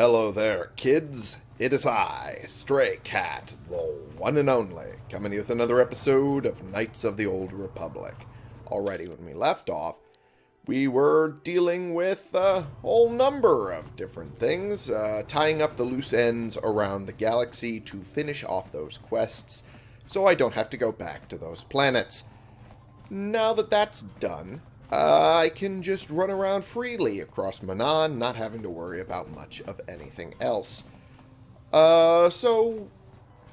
Hello there, kids. It is I, Stray Cat, the one and only, coming with another episode of Knights of the Old Republic. Already, when we left off, we were dealing with a whole number of different things, uh, tying up the loose ends around the galaxy to finish off those quests, so I don't have to go back to those planets. Now that that's done, uh, I can just run around freely across Manaan, not having to worry about much of anything else. Uh, so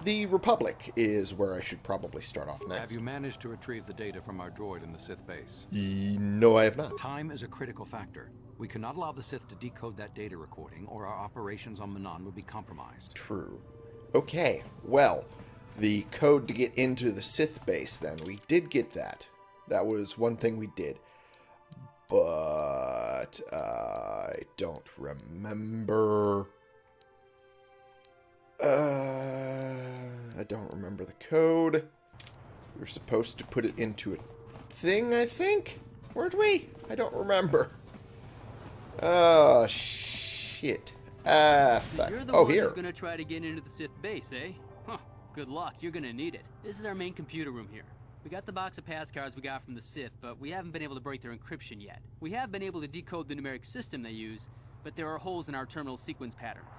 the Republic is where I should probably start off next. Have you managed to retrieve the data from our droid in the Sith base? No, I have not. Time is a critical factor. We cannot allow the Sith to decode that data recording, or our operations on Manaan would be compromised. True. Okay, well, the code to get into the Sith base, then. We did get that. That was one thing we did. But I don't remember. Uh, I don't remember the code. We were supposed to put it into a thing, I think? Weren't we? I don't remember. Oh, shit. Ah, fuck. You're the Oh, one here. who's gonna try to get into the Sith base, eh? Huh. Good luck. You're gonna need it. This is our main computer room here. We got the box of pass cards we got from the Sith, but we haven't been able to break their encryption yet. We have been able to decode the numeric system they use, but there are holes in our terminal sequence patterns.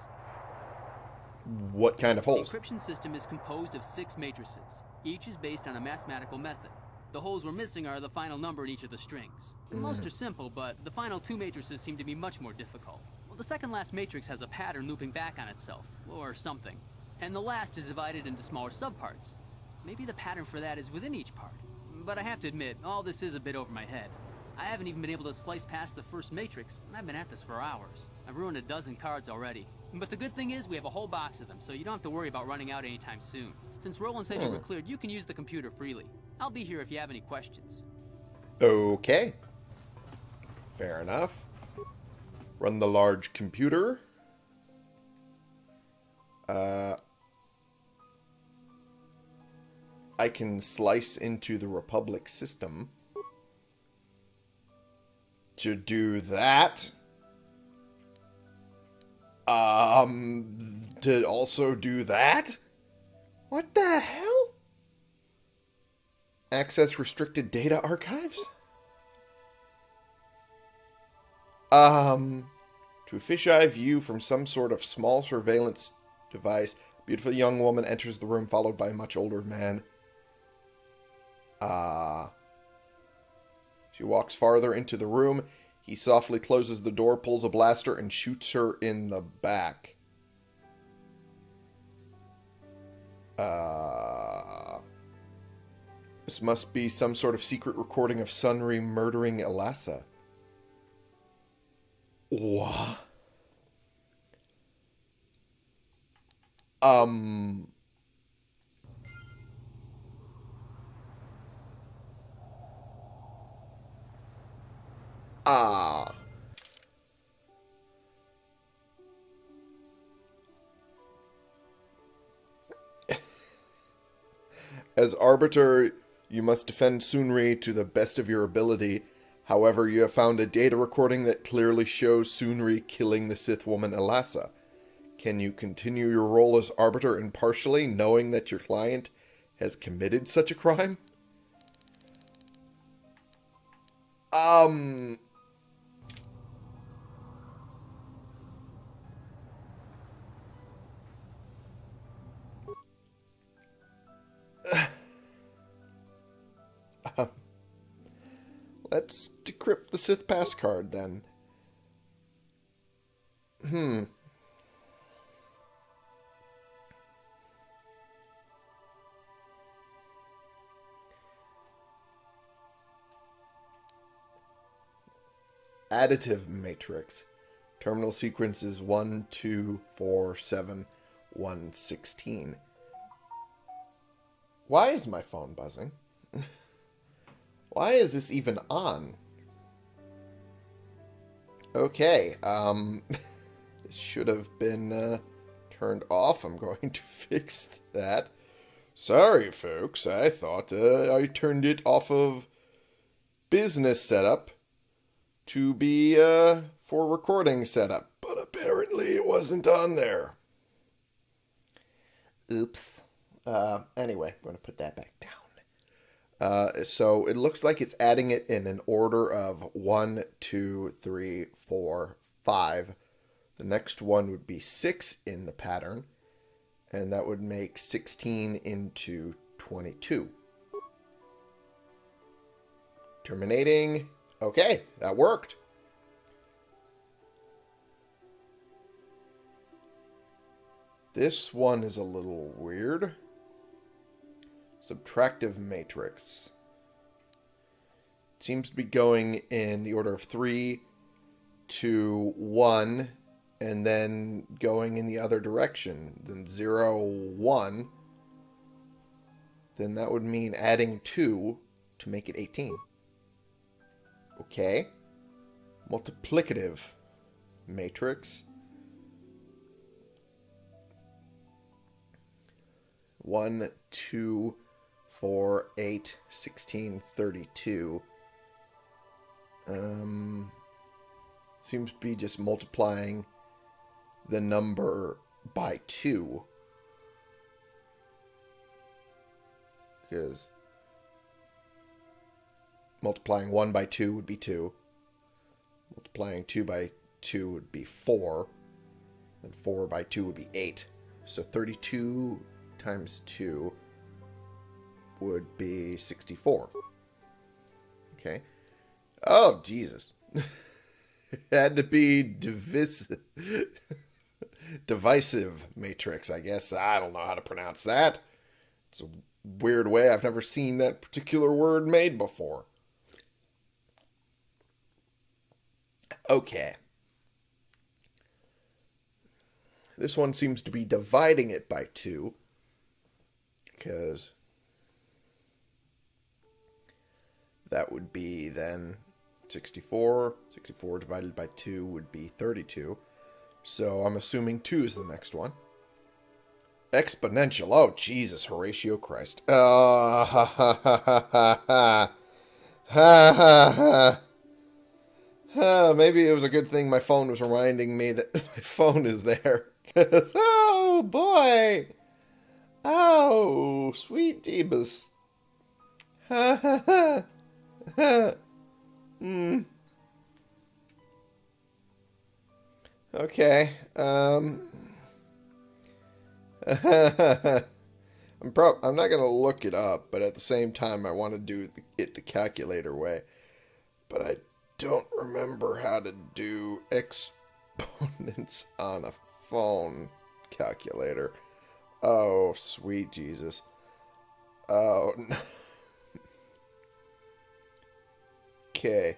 What kind of holes? The encryption system is composed of six matrices. Each is based on a mathematical method. The holes we're missing are the final number in each of the strings. Hmm. Most are simple, but the final two matrices seem to be much more difficult. Well, the second last matrix has a pattern looping back on itself, or something. And the last is divided into smaller subparts. Maybe the pattern for that is within each part. But I have to admit, all this is a bit over my head. I haven't even been able to slice past the first matrix, and I've been at this for hours. I've ruined a dozen cards already. But the good thing is we have a whole box of them, so you don't have to worry about running out anytime soon. Since Roland said you were cleared, you can use the computer freely. I'll be here if you have any questions. Okay. Fair enough. Run the large computer. Uh, I can slice into the Republic system. To do that, um, to also do that? What the hell? Access restricted data archives? Um, to a fisheye view from some sort of small surveillance device, beautiful young woman enters the room followed by a much older man. Ah. she walks farther into the room. He softly closes the door, pulls a blaster, and shoots her in the back. Uh, this must be some sort of secret recording of Sunry murdering Elassa. What? Um. As Arbiter, you must defend Sunry to the best of your ability. However, you have found a data recording that clearly shows Sunry killing the Sith woman Elassa. Can you continue your role as Arbiter impartially, knowing that your client has committed such a crime? Um, Let's decrypt the Sith pass card then. Hmm. Additive matrix. Terminal sequence is 1, 2, 4, 7, 1, 16. Why is my phone buzzing? Why is this even on? Okay, um, this should have been uh, turned off. I'm going to fix that. Sorry, folks. I thought uh, I turned it off of business setup to be uh, for recording setup, but apparently Apparently it wasn't on there. Oops. Uh, anyway, I'm going to put that back down. Uh, so it looks like it's adding it in an order of one, two, three, four, five. The next one would be six in the pattern, and that would make 16 into 22. Terminating. Okay, that worked. This one is a little weird. Subtractive matrix. It seems to be going in the order of 3 to 1 and then going in the other direction. Then 0, 1. Then that would mean adding 2 to make it 18. Okay. Multiplicative matrix. 1, 2, 4, 8, 16, 32. Um, seems to be just multiplying the number by 2. Because multiplying 1 by 2 would be 2. Multiplying 2 by 2 would be 4. And 4 by 2 would be 8. So 32 times 2 would be 64. Okay. Oh, Jesus. had to be divis- divisive matrix, I guess. I don't know how to pronounce that. It's a weird way. I've never seen that particular word made before. Okay. This one seems to be dividing it by 2 because that would be then 64. 64 divided by 2 would be 32. So I'm assuming 2 is the next one. Exponential. Oh, Jesus, Horatio Christ. Uh, ha, ha, ha, ha, ha, ha. Ha, ha. Uh, maybe it was a good thing my phone was reminding me that my phone is there. oh, boy. Oh, sweet Jeebus. Ha ha ha. Hmm. Okay. Um. I'm pro- I'm not gonna look it up, but at the same time, I want to do it the calculator way. But I don't remember how to do exponents on a phone calculator. Oh, sweet Jesus. Oh, no. Okay.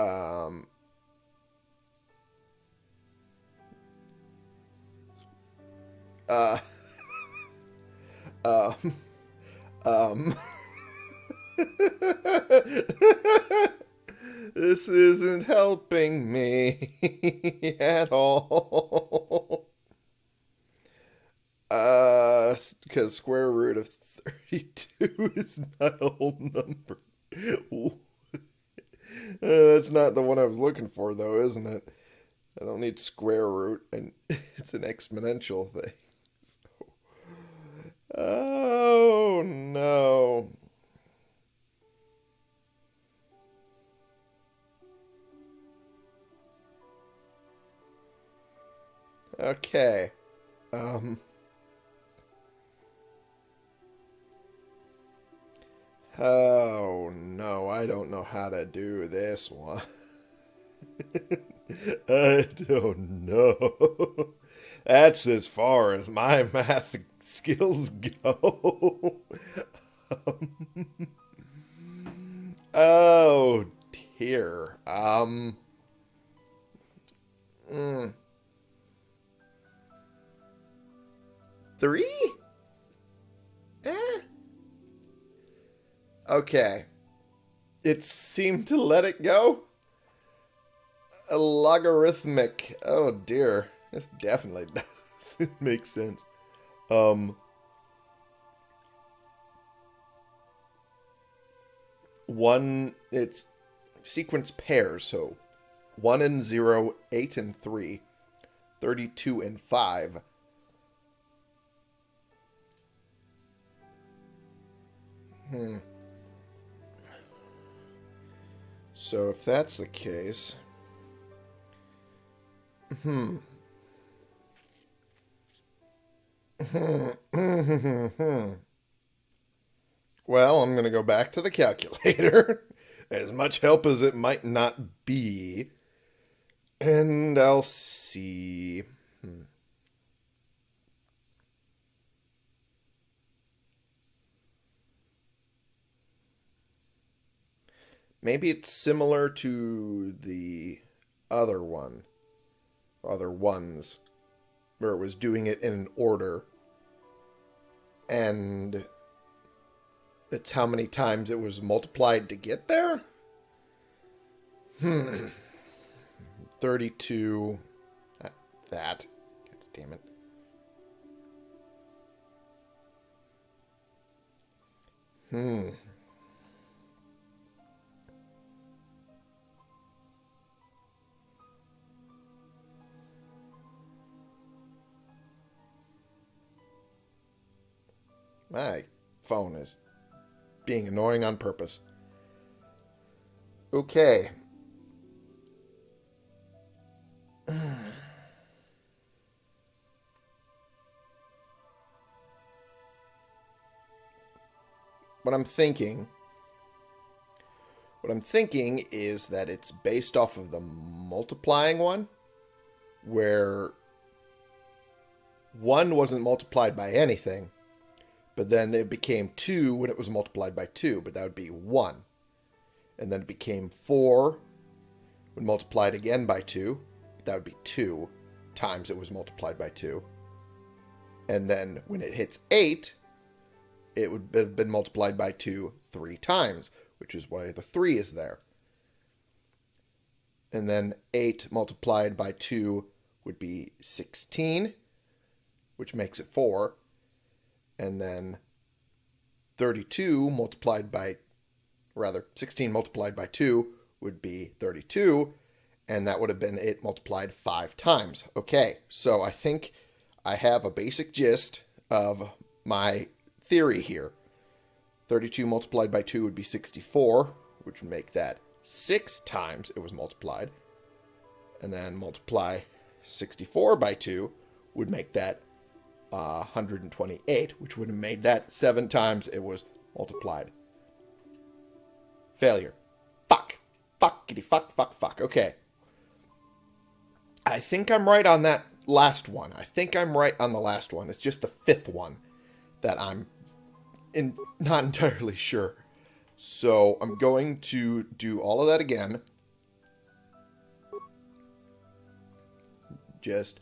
Um. Uh. um. Um. this isn't helping me at all. Uh, because square root of 32 is not a whole number. uh, that's not the one I was looking for, though, isn't it? I don't need square root, and it's an exponential thing. Oh, no. Okay. Um. Oh, no, I don't know how to do this one. I don't know. That's as far as my math skills go. um, oh, dear. Um. Mm. Three? Eh? Okay. It seemed to let it go. A logarithmic. Oh dear. This definitely doesn't make sense. Um. One, it's sequence pairs. So 1 and 0, 8 and 3, 32 and 5. Hmm. So if that's the case... Hmm. well, I'm going to go back to the calculator. as much help as it might not be. And I'll see. Hmm. Maybe it's similar to the other one, other ones, where it was doing it in an order. And it's how many times it was multiplied to get there? Hmm. 32. Uh, that. God damn it. Hmm. My phone is being annoying on purpose. Okay. what I'm thinking what I'm thinking is that it's based off of the multiplying one where one wasn't multiplied by anything but then it became 2 when it was multiplied by 2, but that would be 1. And then it became 4 when multiplied again by 2, but that would be 2 times it was multiplied by 2. And then when it hits 8, it would have been multiplied by 2 three times, which is why the 3 is there. And then 8 multiplied by 2 would be 16, which makes it 4 and then 32 multiplied by, rather, 16 multiplied by 2 would be 32, and that would have been it multiplied five times. Okay, so I think I have a basic gist of my theory here. 32 multiplied by 2 would be 64, which would make that 6 times it was multiplied. And then multiply 64 by 2 would make that uh, 128, which would have made that seven times it was multiplied. Failure. Fuck. Fuckity fuck, fuck, fuck. Okay. I think I'm right on that last one. I think I'm right on the last one. It's just the fifth one that I'm in, not entirely sure. So I'm going to do all of that again. Just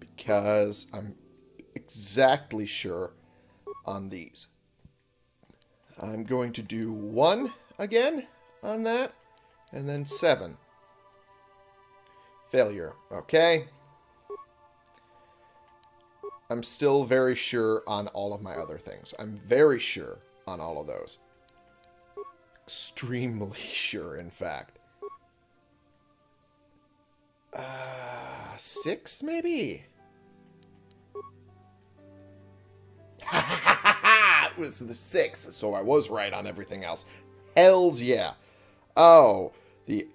because I'm exactly sure on these. I'm going to do 1 again on that, and then 7. Failure. Okay. I'm still very sure on all of my other things. I'm very sure on all of those. Extremely sure, in fact. Uh, six, maybe? Was the six, so I was right on everything else. Hells yeah. Oh, the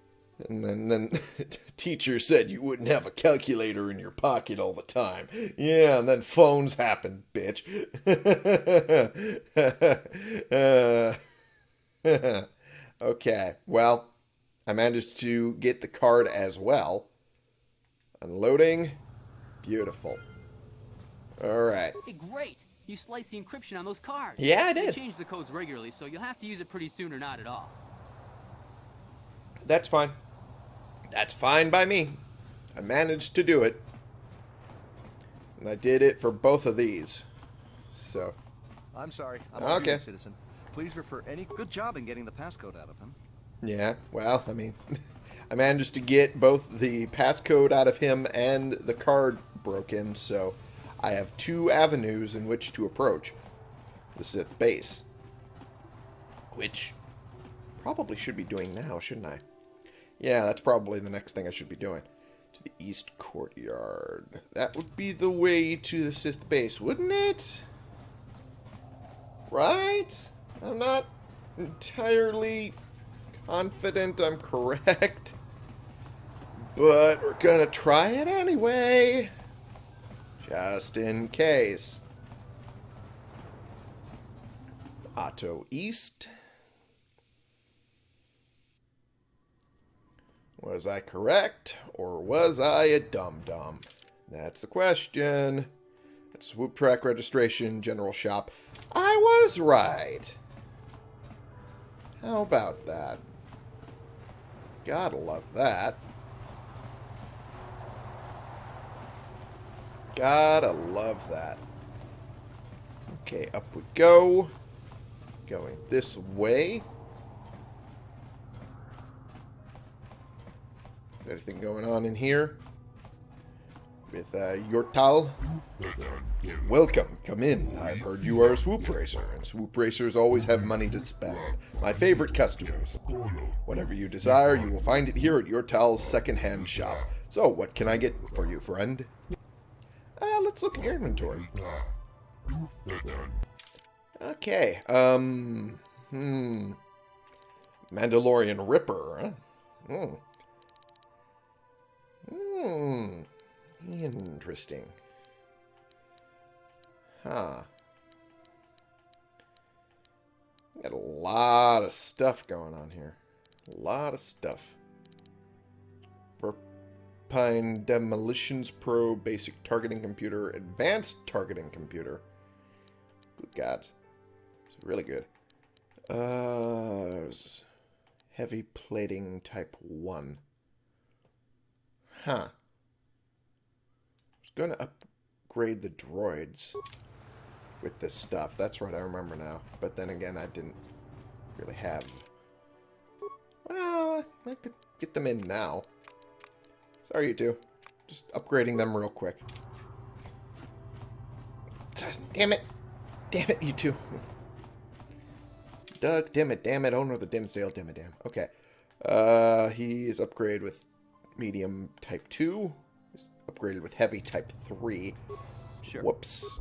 and then, then teacher said you wouldn't have a calculator in your pocket all the time. Yeah, and then phones happened, bitch. uh, okay, well, I managed to get the card as well. Unloading. Beautiful. All right. Hey, great. You sliced the encryption on those cards. Yeah, I They did. change the codes regularly, so you'll have to use it pretty soon or not at all. That's fine. That's fine by me. I managed to do it. And I did it for both of these. So, I'm sorry. I'm Okay. okay. citizen. Please refer any good job in getting the passcode out of him. yeah, well, I mean, I managed to get both the passcode out of him and the card broken, so I have two avenues in which to approach the Sith base. Which probably should be doing now, shouldn't I? Yeah, that's probably the next thing I should be doing. To the east courtyard. That would be the way to the Sith base, wouldn't it? Right? I'm not entirely confident I'm correct. But we're gonna try it anyway. Just in case. Otto East. Was I correct, or was I a dum-dum? That's the question. At Swoop Track Registration General Shop. I was right. How about that? Gotta love that. Gotta love that. Okay, up we go. Going this way. Is anything going on in here? With uh, Yortal? Welcome, come in. I've heard you are a swoop racer, and swoop racers always have money to spend. My favorite customers. Whatever you desire, you will find it here at Yortal's second-hand shop. So, what can I get for you, friend? Let's look at your inventory. Okay, um... Hmm... Mandalorian Ripper, huh? Hmm. Hmm. Interesting. Huh. Got a lot of stuff going on here. A lot of stuff. Demolitions Pro Basic Targeting Computer, Advanced Targeting Computer. Good God. It's really good. Uh, heavy Plating Type 1. Huh. I was going to upgrade the droids with this stuff. That's right, I remember now. But then again, I didn't really have... Well, I could get them in now. Sorry, you two. Just upgrading them real quick. Damn it! Damn it, you two. Doug, damn it, damn it, owner of the Dimmsdale, damn it, damn. Okay. Uh, he is upgraded with medium type 2. He's upgraded with heavy type 3. Sure. Whoops.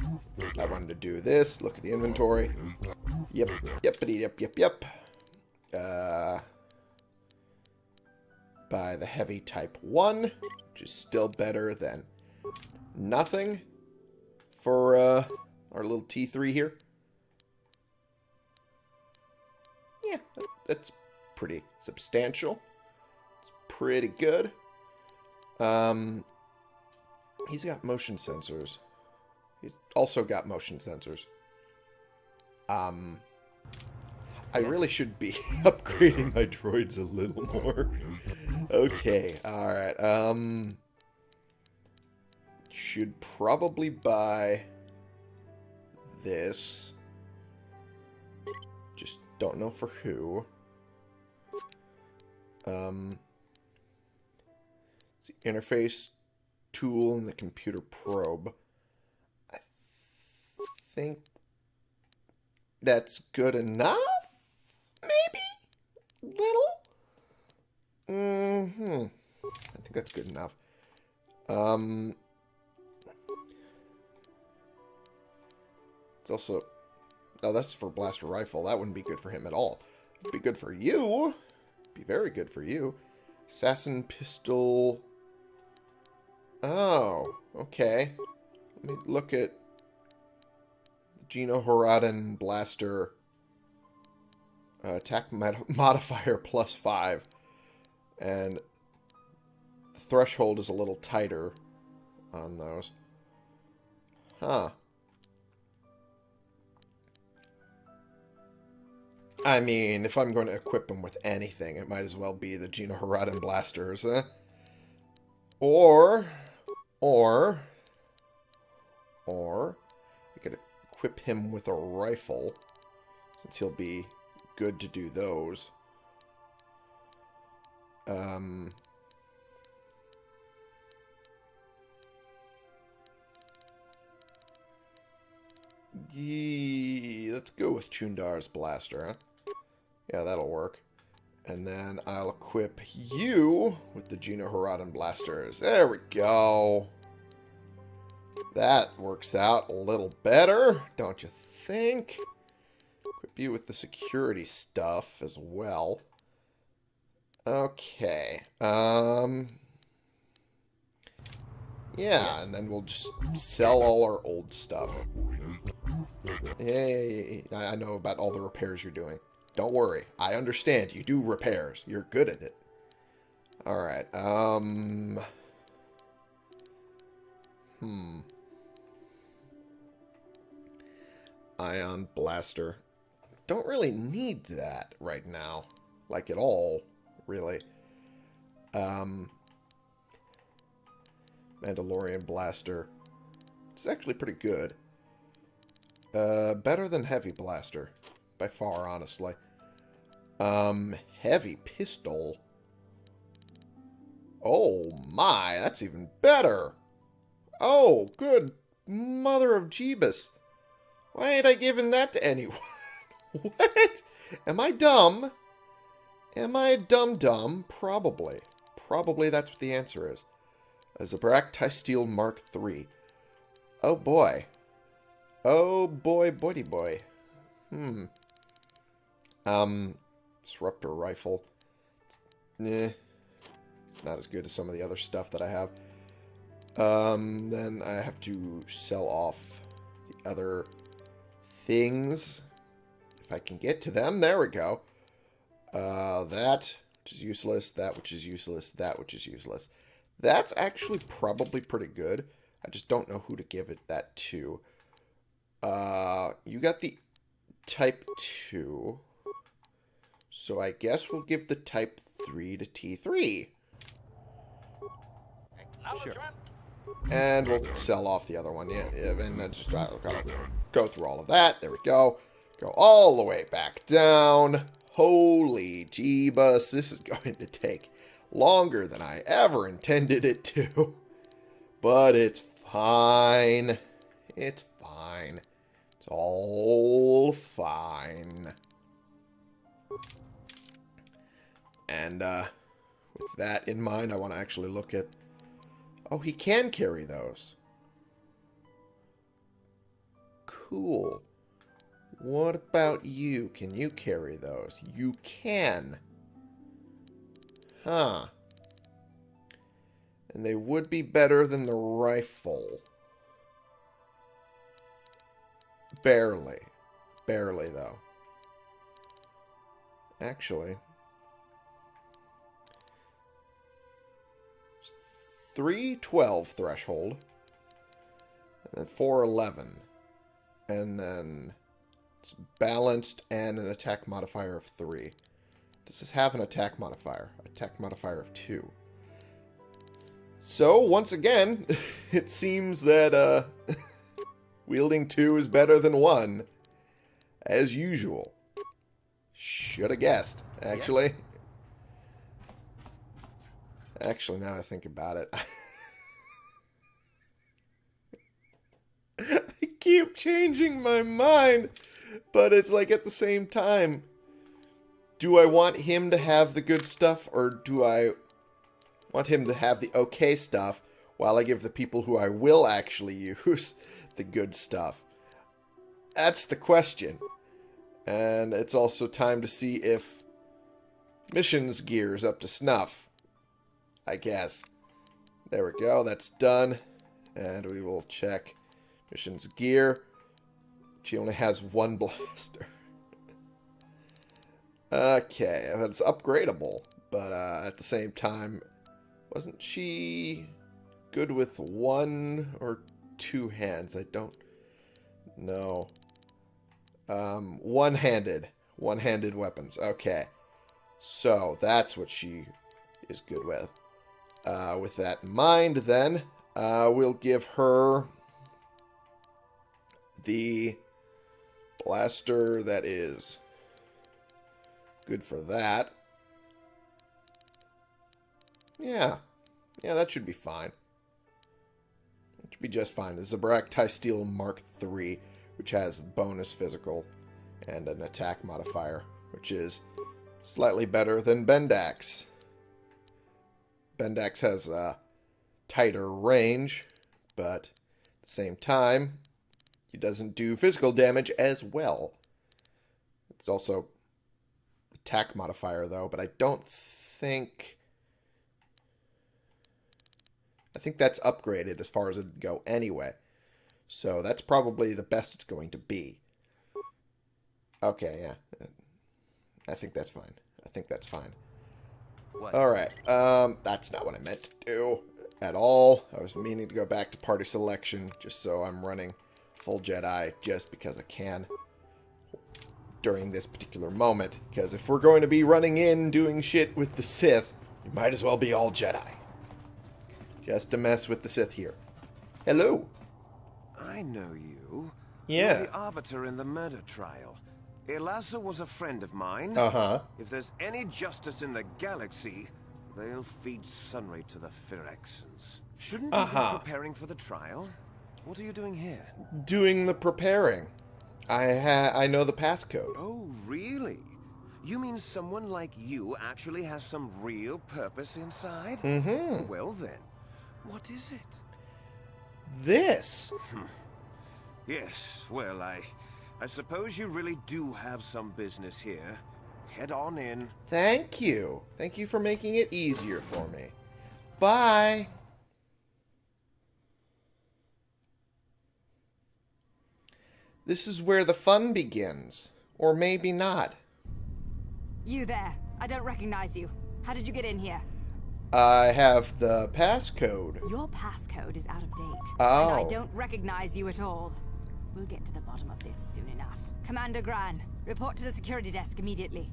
I wanted to do this. Look at the inventory. Yep, yep, yep, yep, yep. Uh, buy the heavy type 1, which is still better than nothing for uh, our little T3 here. Yeah, that's pretty substantial. It's pretty good. Um, he's got motion sensors. He's also got motion sensors. Um, I really should be upgrading my droids a little more. okay, alright. Um, should probably buy this. Just don't know for who. Um, it's the interface tool and the computer probe. I think that's good enough? Maybe? Little? Mm-hmm. I think that's good enough. Um... It's also... No, that's for blaster rifle. That wouldn't be good for him at all. Be good for you. Be very good for you. Assassin pistol... Oh, okay. Let me look at Gino Horadin blaster uh, attack mod modifier plus five, and the threshold is a little tighter on those. Huh. I mean, if I'm going to equip them with anything, it might as well be the Gino Horadin blasters, eh? Or, or, or, I could equip him with a rifle, since he'll be good to do those. Um... Let's go with Chundar's blaster, huh? Yeah, that'll work. And then I'll equip you with the Gino Haradan blasters. There we go. That works out a little better, don't you think? You with the security stuff as well. Okay. Um. Yeah, and then we'll just sell all our old stuff. Yeah, I know about all the repairs you're doing. Don't worry. I understand. You do repairs. You're good at it. Alright. Um... Hmm. Ion Blaster. Don't really need that right now. Like at all, really. Um... Mandalorian Blaster. It's actually pretty good. Uh, better than Heavy Blaster. By far, honestly. Um, Heavy Pistol. Oh my, that's even better. Oh, good mother of Jeebus. Why ain't I giving that to anyone? what? Am I dumb? Am I dumb-dumb? Probably. Probably that's what the answer is. A Zabrak Steel Mark III. Oh boy. Oh boy, boy, boy. Hmm. Um, Disruptor Rifle. Eh. It's not as good as some of the other stuff that I have. Um, then I have to sell off the other things. If I can get to them. There we go. Uh, that, which is useless. That, which is useless. That, which is useless. That's actually probably pretty good. I just don't know who to give it that to. Uh, you got the Type 2. So I guess we'll give the Type 3 to T3. Sure. And we'll sell off the other one. Yeah, yeah and I just gotta go through all of that. There we go. Go all the way back down. Holy jeebus, this is going to take longer than I ever intended it to. But it's fine. It's fine. It's all fine. And uh, with that in mind, I want to actually look at... Oh, he can carry those. Cool. What about you? Can you carry those? You can. Huh. And they would be better than the rifle. Barely. Barely, though. Actually. 312 threshold. And then 411. And then it's balanced and an attack modifier of 3. Does this have an attack modifier? Attack modifier of 2. So, once again, it seems that uh, wielding 2 is better than 1. As usual. Should have guessed, actually. Actually, now I think about it. I keep changing my mind, but it's like at the same time, do I want him to have the good stuff or do I want him to have the okay stuff while I give the people who I will actually use the good stuff? That's the question. And it's also time to see if Mission's gear's up to snuff. I guess. There we go. That's done. And we will check Mission's gear. She only has one blaster. okay, it's upgradable. But uh, at the same time, wasn't she good with one or two hands? I don't know. Um, one-handed. One-handed weapons. Okay. So, that's what she is good with. Uh, with that in mind, then, uh, we'll give her the blaster that is good for that. Yeah. Yeah, that should be fine. It should be just fine. The Zabrak Steel Mark III, which has bonus physical and an attack modifier, which is Slightly better than Bendax. Bendax has a tighter range, but at the same time, he doesn't do physical damage as well. It's also attack modifier, though, but I don't think... I think that's upgraded as far as it would go anyway. So that's probably the best it's going to be. Okay, yeah. I think that's fine. I think that's fine. What? Alright, um, that's not what I meant to do at all. I was meaning to go back to party selection just so I'm running full Jedi just because I can during this particular moment. Because if we're going to be running in doing shit with the Sith, you might as well be all Jedi. Just to mess with the Sith here. Hello. I know you. Yeah. You're the arbiter in the murder trial. Elassa was a friend of mine. Uh-huh. If there's any justice in the galaxy, they'll feed Sunray to the Firaxans. Shouldn't you Uh-huh. be preparing for the trial? What are you doing here? Doing the preparing. I ha I know the passcode. Oh, really? You mean someone like you actually has some real purpose inside? Mm-hmm. Well then, what is it? This. Yes, well, I... I suppose you really do have some business here. Head on in. Thank you. Thank you for making it easier for me. Bye. This is where the fun begins. Or maybe not. You there. I don't recognize you. How did you get in here? I have the passcode. Your passcode is out of date. Oh. And I don't recognize you at all. We'll get to the bottom of this soon enough. Commander Gran, report to the security desk immediately.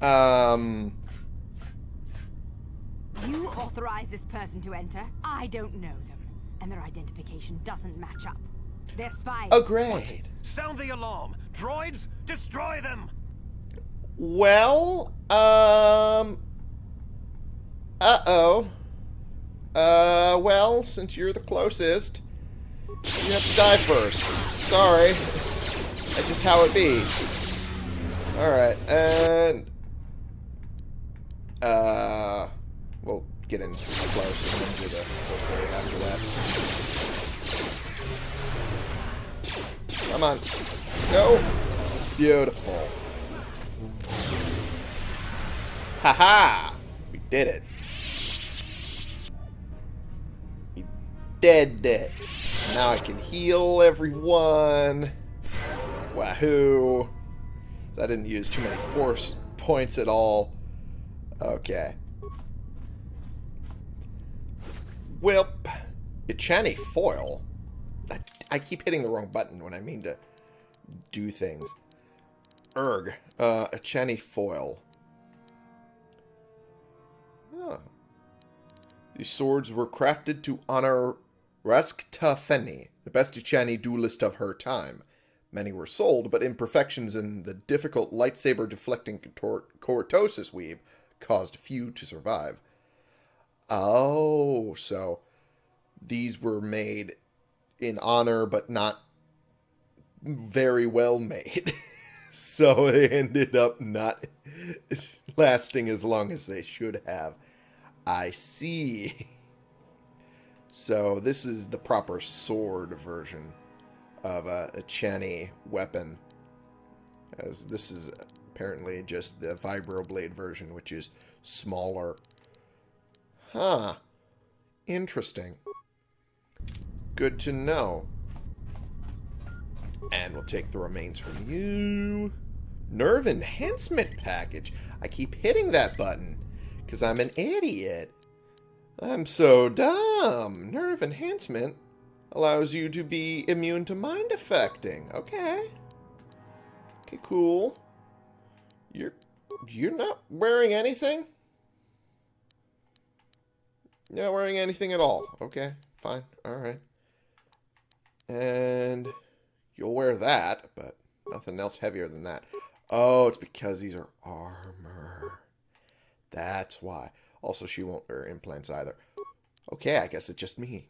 Um, You authorize this person to enter. I don't know them. And their identification doesn't match up. They're spies. agreed. Sound the alarm! Droids, destroy them! Well, um, uh-oh. Uh, well, since you're the closest, you have to die first. Sorry. That's just how it be. Alright, and... Uh, get close and then do the first wave after that. Come on. Go. Beautiful. Haha! We did it. We did it. Now I can heal everyone. Wahoo. So I didn't use too many force points at all. Okay. Whip. Echani foil. I, I keep hitting the wrong button when I mean to do things. Erg. Uh, Echani foil. Huh. These swords were crafted to honor Raskta Feni, the best Echani duelist of her time. Many were sold, but imperfections in the difficult lightsaber deflecting cortosis weave caused few to survive. Oh, so these were made in honor, but not very well made. so they ended up not lasting as long as they should have. I see. So this is the proper sword version of a, a Chani weapon. As this is apparently just the vibroblade version, which is smaller. Huh. Interesting. Good to know. And we'll take the remains from you. Nerve enhancement package. I keep hitting that button because I'm an idiot. I'm so dumb. Nerve enhancement allows you to be immune to mind affecting. Okay. Okay, cool. You're you're not wearing anything? You're not wearing anything at all. Okay, fine. Alright. And you'll wear that, but nothing else heavier than that. Oh, it's because these are armor. That's why. Also, she won't wear implants either. Okay, I guess it's just me.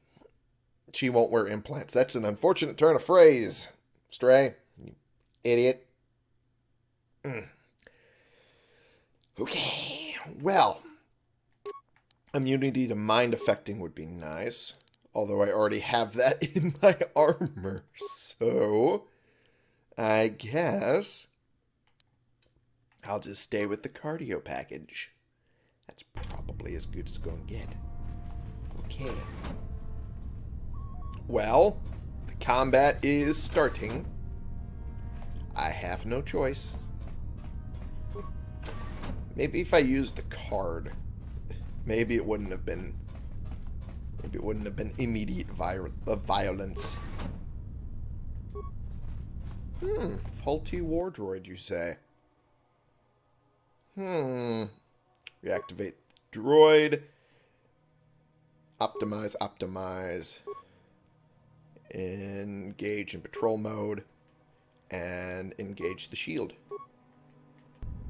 She won't wear implants. That's an unfortunate turn of phrase. Stray. You idiot. Mm. Okay, well, immunity to mind affecting would be nice. Although I already have that in my armor. So, I guess I'll just stay with the cardio package. That's probably as good as it's going to get. Okay. Well, the combat is starting. I have no choice. Maybe if I use the card, maybe it wouldn't have been. Maybe it wouldn't have been immediate vi- violence. Hmm, faulty war droid, you say? Hmm. Reactivate droid. Optimize, optimize. Engage in patrol mode. And engage the shield.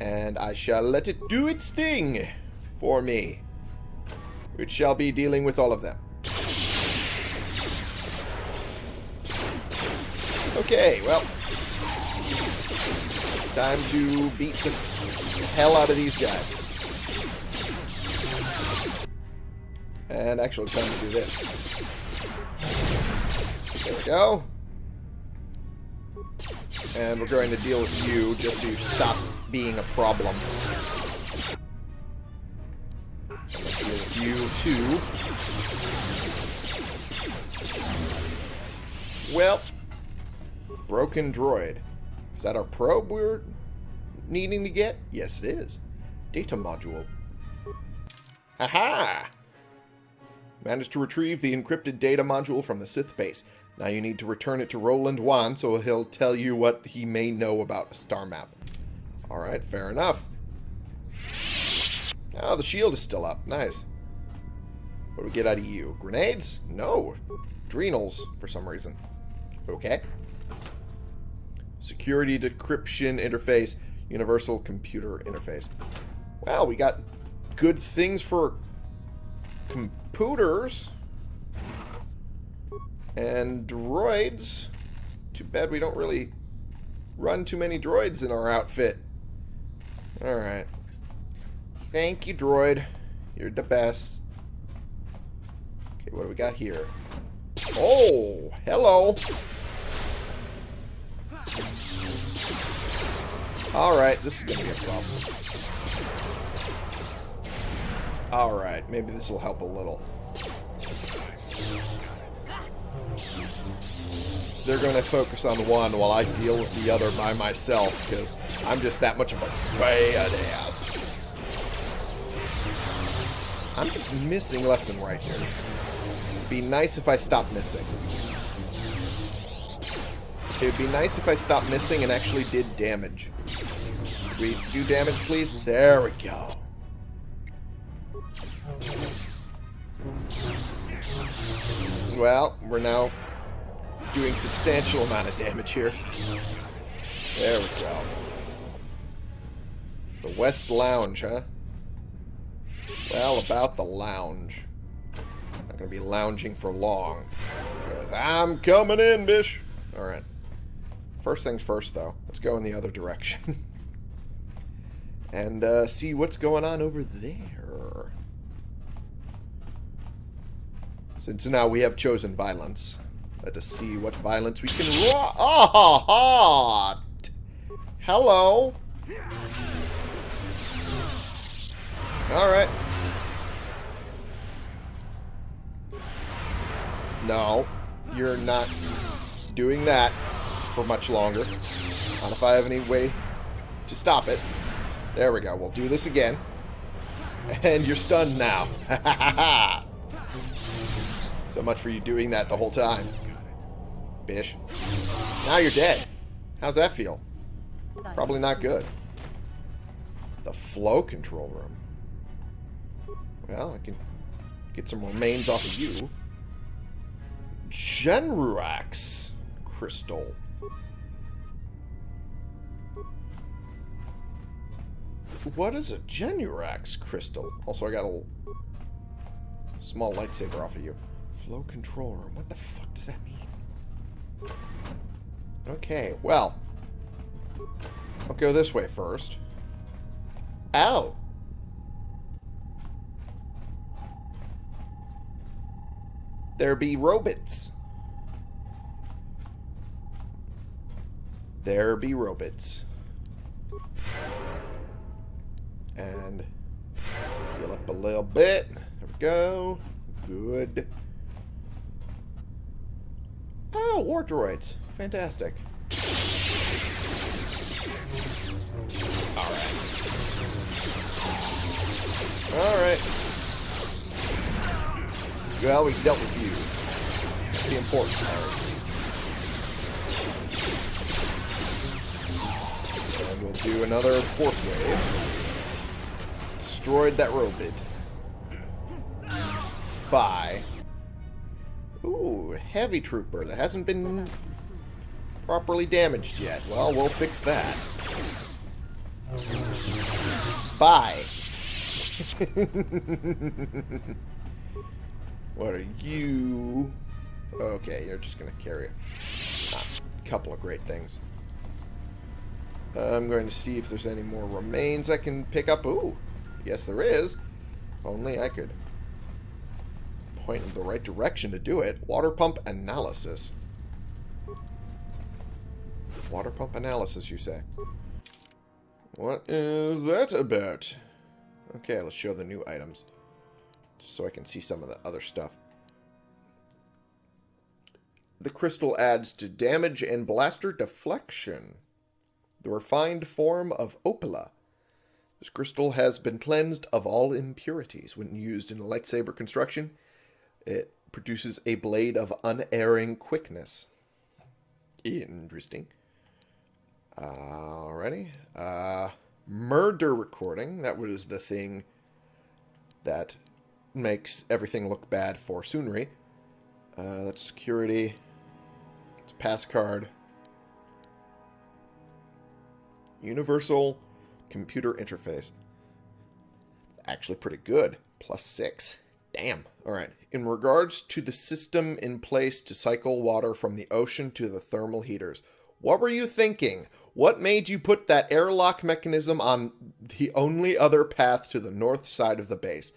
And I shall let it do its thing for me. Which shall be dealing with all of them. Okay, well. Time to beat the hell out of these guys. And actually, time to do this. There we go. And we're going to deal with you just so you stop being a problem. You too. Well, broken droid. Is that our probe we're needing to get? Yes, it is. Data module. Haha! Managed to retrieve the encrypted data module from the Sith base. Now you need to return it to Roland Wann so he'll tell you what he may know about a star map. Alright, fair enough. Oh, the shield is still up. Nice. What do we get out of you? Grenades? No. Adrenals, for some reason. Okay. Security decryption interface. Universal computer interface. Well, we got good things for computers. And droids. Too bad we don't really run too many droids in our outfit. Alright. Thank you, droid. You're the best. Okay, what do we got here? Oh, hello. Alright, this is going to be a problem. Alright, maybe this will help a little. They're going to focus on one while I deal with the other by myself, because I'm just that much of a badass. I'm just missing left and right here. It'd be nice if I stopped missing. It would be nice if I stopped missing and actually did damage. We do damage, please? There we go. Well, we're now doing substantial amount of damage here. There we go. The West Lounge, huh? Well, about the lounge. Not gonna be lounging for long. I'm coming in, bish! Alright. First things first, though. Let's go in the other direction. and uh, see what's going on over there. Since now we have chosen violence. Let us see what violence we can... Ro oh, oh, Hello. Alright. No. You're not doing that for much longer. Not if I have any way to stop it. There we go. We'll do this again. And you're stunned now. so much for you doing that the whole time. Bish. Now you're dead. How's that feel? Probably not good. The flow control room. Well, I can get some remains off of you. Jenruax crystal. What is a Jenruax crystal? Also, I got a small lightsaber off of you. Flow control room. What the fuck does that mean? Okay, well. I'll go this way first. Ow! There be robots. There be robots. And heal up a little bit. There we go. Good. Oh, war droids. Fantastic. Alright. Alright. Well, we dealt with you. That's the important part. And we'll do another force wave. Destroyed that robot. Bye. Ooh, heavy trooper that hasn't been properly damaged yet. Well, we'll fix that. Bye. what are you? Okay, you're just going to carry a couple of great things. I'm going to see if there's any more remains I can pick up. Ooh, yes there is. Only I could point in the right direction to do it. Water pump analysis. Water pump analysis, you say? What is that about? Okay, let's show the new items. So I can see some of the other stuff. The crystal adds to damage and blaster deflection. The refined form of Opila. This crystal has been cleansed of all impurities when used in a lightsaber construction. It produces a blade of unerring quickness. Interesting. Alrighty. Uh, murder recording. That was the thing that makes everything look bad for Sunry. Uh, that's security. It's pass card. Universal computer interface. Actually pretty good. Plus six. Damn. Alright. In regards to the system in place to cycle water from the ocean to the thermal heaters, what were you thinking? What made you put that airlock mechanism on the only other path to the north side of the base?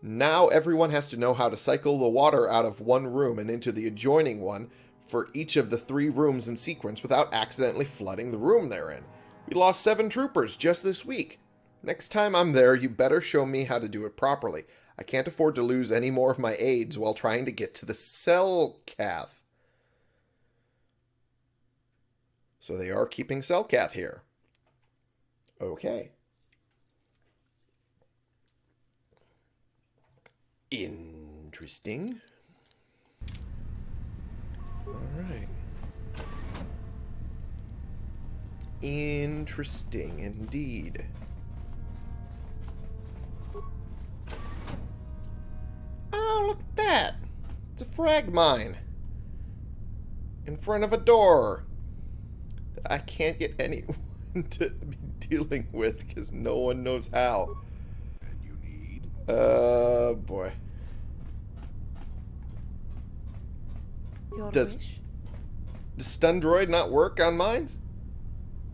Now everyone has to know how to cycle the water out of one room and into the adjoining one for each of the three rooms in sequence without accidentally flooding the room they're in. We lost seven troopers just this week. Next time I'm there, you better show me how to do it properly. I can't afford to lose any more of my aides while trying to get to the Selkath. So they are keeping Selkath here. Okay. Interesting. Alright. Interesting indeed. Oh, look at that. It's a frag mine. In front of a door. That I can't get anyone to be dealing with because no one knows how. And you need? Uh, boy. Your Does- wish? Does stun droid not work on mines?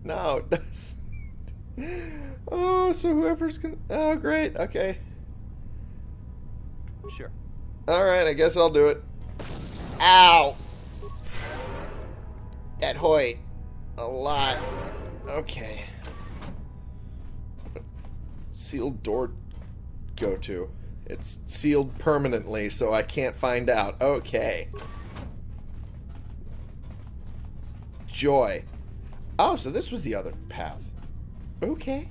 No, it does. oh, so whoever's gonna... Oh, great. Okay. Sure. Alright, I guess I'll do it. Ow! That Hoyt. A lot. Okay. Sealed door go to. It's sealed permanently, so I can't find out. Okay. Joy. Oh, so this was the other path. Okay.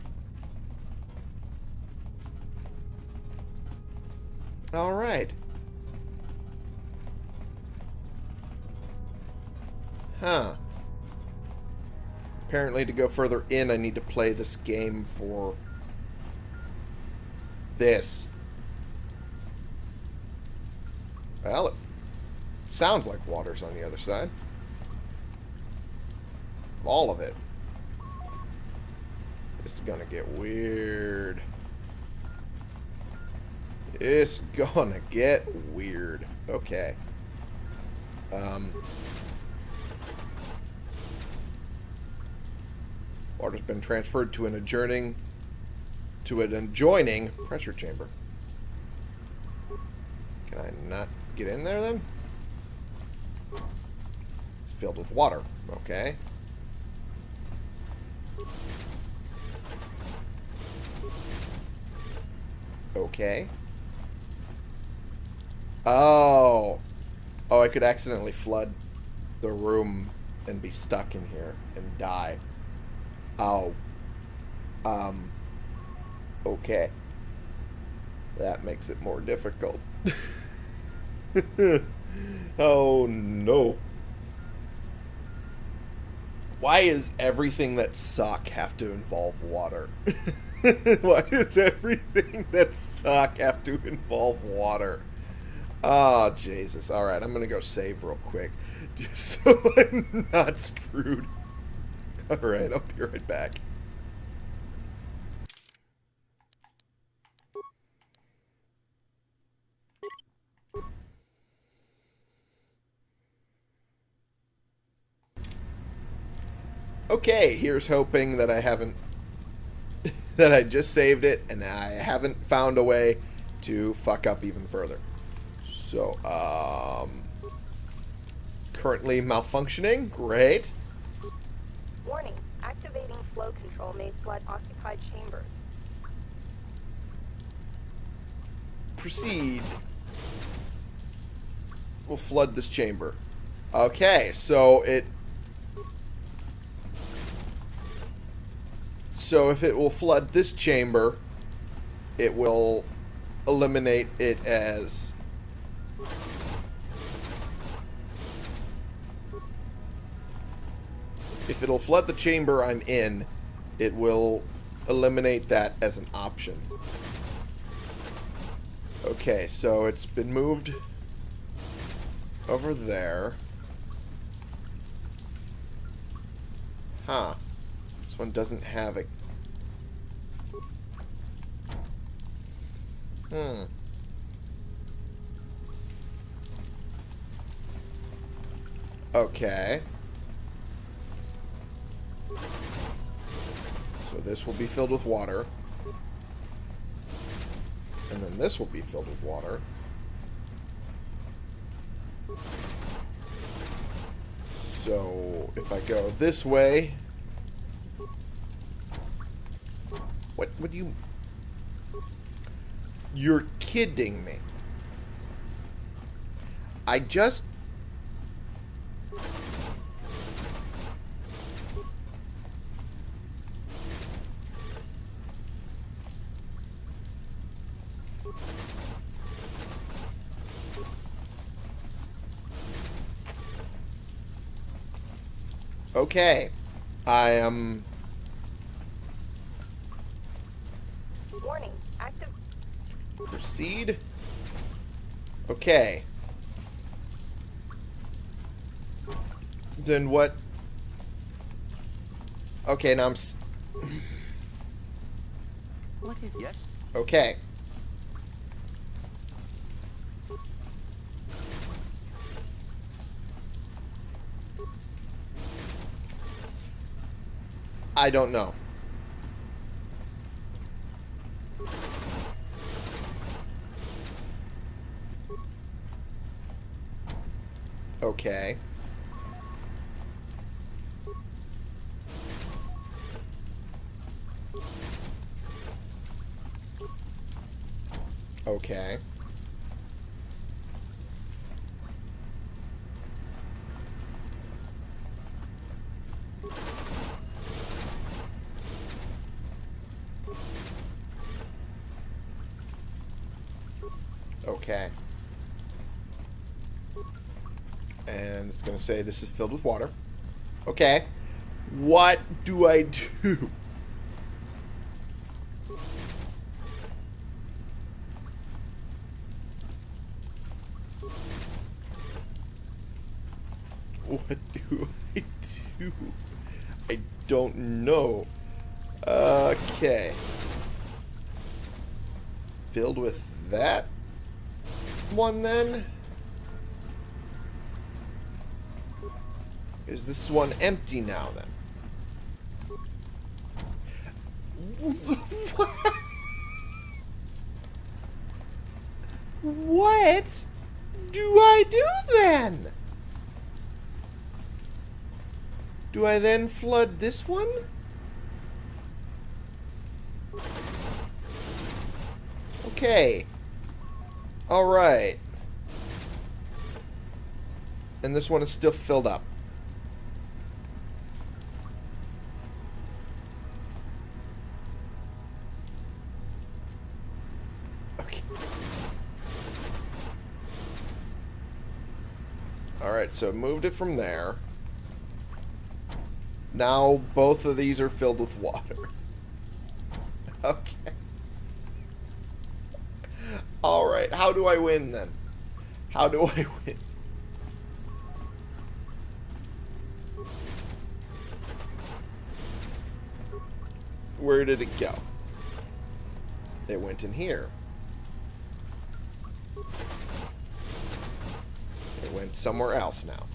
Alright. Huh. Apparently to go further in, I need to play this game for this. Well, it sounds like water's on the other side. All of it. Is gonna get weird. It's gonna get weird. Okay. Um. Water's been transferred to an adjoining to an adjoining pressure chamber. Can I not get in there then? It's filled with water. Okay. Okay. Oh. Oh, I could accidentally flood the room and be stuck in here and die. Oh. Um. Okay. That makes it more difficult. oh no. Why is everything that suck have to involve water? Why does everything that suck have to involve water? Oh, Jesus. Alright, I'm going to go save real quick. Just so I'm not screwed. Alright, I'll be right back. Okay, here's hoping that I haven't that I just saved it and I haven't found a way to fuck up even further. So, um currently malfunctioning. Great. Warning. Activating flow control may flood occupied chambers. Proceed. We'll flood this chamber. Okay, so it So if it will flood this chamber, it will eliminate it as If it'll flood the chamber I'm in, it will eliminate that as an option. Okay, so it's been moved over there. Huh. This one doesn't have a... Hmm. Okay. So this will be filled with water. And then this will be filled with water. So if I go this way... What would you... You're kidding me. I just... Okay. I am... Warning. Proceed. Okay. Then what... Okay, now I'm... S What is it? Yes? okay. I don't know. Okay. Okay. Okay. And it's going to say this is filled with water. Okay. What do I do? What do I do? I don't know. Okay. Filled with that one then? Is this one empty now then? What do I do then? Do I then flood this one? Okay. Alright. And this one is still filled up. Alright, so moved it from there. Now both of these are filled with water. Okay. Alright, how do I win then? How do I win? Where did it go? It went in here. Went somewhere else now.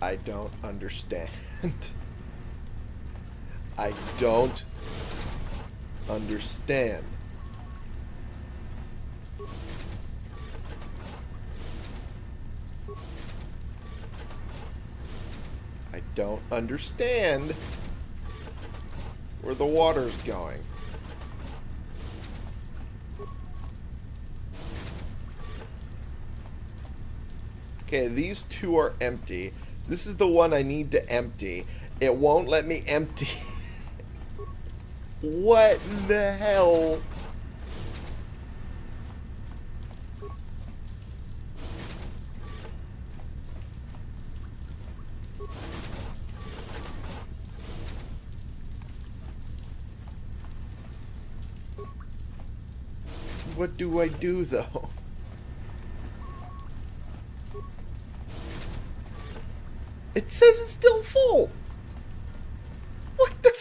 I don't understand. I don't understand. Don't understand where the water's going. Okay, these two are empty. This is the one I need to empty. It won't let me empty. what the hell? What do I do, though? It says it's still full. What the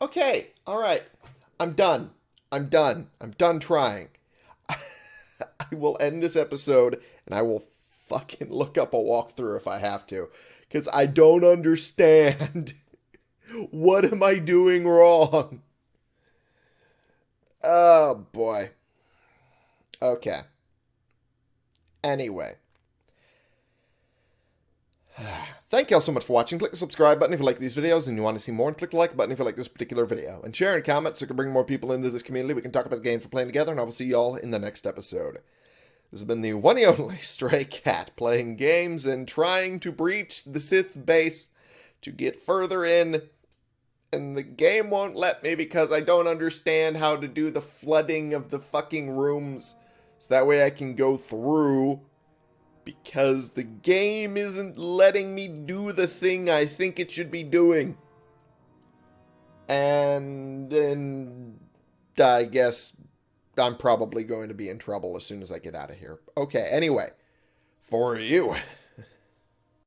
Okay, alright. I'm done. I'm done. I'm done trying. I will end this episode and I will fucking look up a walkthrough if I have to. Because I don't understand. what am I doing wrong? Oh, boy. Okay. Anyway. Thank you all so much for watching. Click the subscribe button if you like these videos and you want to see more, and click the like button if you like this particular video. And share and comment so we can bring more people into this community. We can talk about the games we're playing together, and I will see you all in the next episode. This has been the one and only Stray Cat, playing games and trying to breach the Sith base to get further in. And the game won't let me because I don't understand how to do the flooding of the fucking rooms. So that way I can go through because the game isn't letting me do the thing I think it should be doing. And and I guess I'm probably going to be in trouble as soon as I get out of here. Okay, anyway, for you.